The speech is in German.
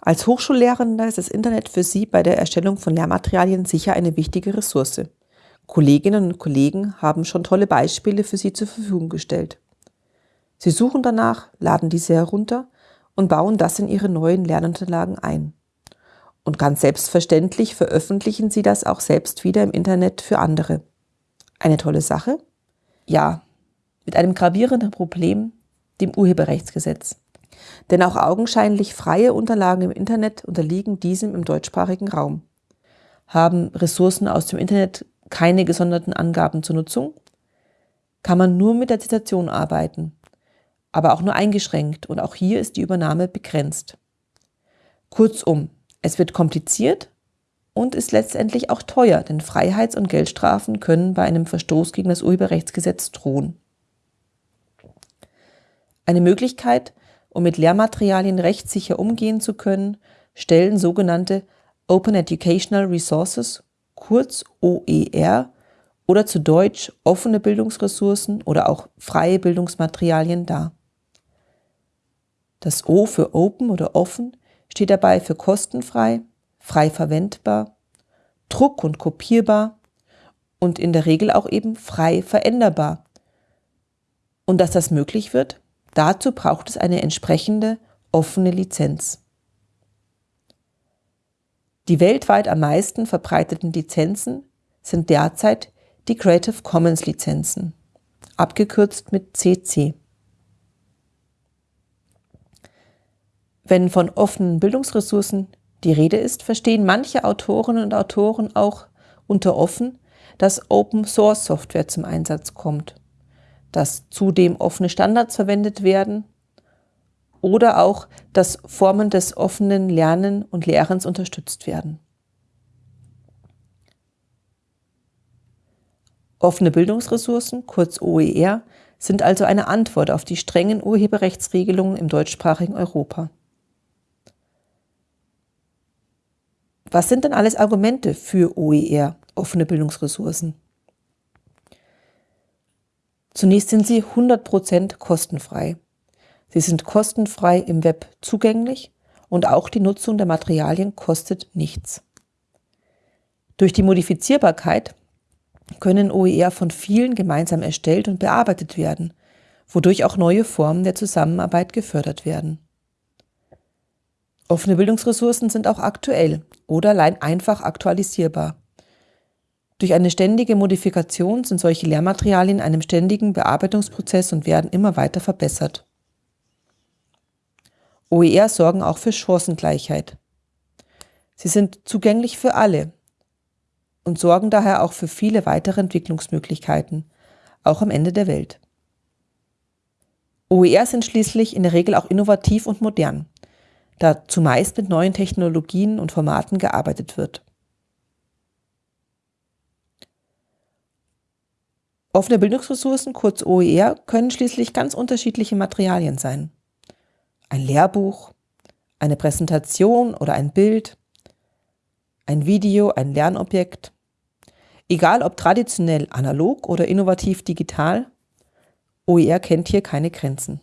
Als Hochschullehrender ist das Internet für Sie bei der Erstellung von Lehrmaterialien sicher eine wichtige Ressource. Kolleginnen und Kollegen haben schon tolle Beispiele für Sie zur Verfügung gestellt. Sie suchen danach, laden diese herunter und bauen das in Ihre neuen Lernunterlagen ein. Und ganz selbstverständlich veröffentlichen Sie das auch selbst wieder im Internet für andere. Eine tolle Sache? Ja, mit einem gravierenden Problem, dem Urheberrechtsgesetz. Denn auch augenscheinlich freie Unterlagen im Internet unterliegen diesem im deutschsprachigen Raum. Haben Ressourcen aus dem Internet keine gesonderten Angaben zur Nutzung? Kann man nur mit der Zitation arbeiten, aber auch nur eingeschränkt und auch hier ist die Übernahme begrenzt. Kurzum, es wird kompliziert und ist letztendlich auch teuer, denn Freiheits- und Geldstrafen können bei einem Verstoß gegen das Urheberrechtsgesetz drohen. Eine Möglichkeit, um mit Lehrmaterialien rechtssicher umgehen zu können, stellen sogenannte Open Educational Resources, kurz OER, oder zu Deutsch offene Bildungsressourcen oder auch freie Bildungsmaterialien dar. Das O für Open oder offen steht dabei für kostenfrei, frei verwendbar, druck- und kopierbar und in der Regel auch eben frei veränderbar. Und dass das möglich wird, Dazu braucht es eine entsprechende offene Lizenz. Die weltweit am meisten verbreiteten Lizenzen sind derzeit die Creative Commons Lizenzen, abgekürzt mit CC. Wenn von offenen Bildungsressourcen die Rede ist, verstehen manche Autorinnen und Autoren auch unter offen, dass Open Source Software zum Einsatz kommt dass zudem offene Standards verwendet werden oder auch, dass Formen des offenen Lernen und Lehrens unterstützt werden. Offene Bildungsressourcen, kurz OER, sind also eine Antwort auf die strengen Urheberrechtsregelungen im deutschsprachigen Europa. Was sind denn alles Argumente für OER, offene Bildungsressourcen? Zunächst sind sie 100% kostenfrei. Sie sind kostenfrei im Web zugänglich und auch die Nutzung der Materialien kostet nichts. Durch die Modifizierbarkeit können OER von vielen gemeinsam erstellt und bearbeitet werden, wodurch auch neue Formen der Zusammenarbeit gefördert werden. Offene Bildungsressourcen sind auch aktuell oder allein einfach aktualisierbar. Durch eine ständige Modifikation sind solche Lehrmaterialien in einem ständigen Bearbeitungsprozess und werden immer weiter verbessert. OER sorgen auch für Chancengleichheit. Sie sind zugänglich für alle und sorgen daher auch für viele weitere Entwicklungsmöglichkeiten, auch am Ende der Welt. OER sind schließlich in der Regel auch innovativ und modern, da zumeist mit neuen Technologien und Formaten gearbeitet wird. Offene Bildungsressourcen, kurz OER, können schließlich ganz unterschiedliche Materialien sein. Ein Lehrbuch, eine Präsentation oder ein Bild, ein Video, ein Lernobjekt. Egal ob traditionell analog oder innovativ digital, OER kennt hier keine Grenzen.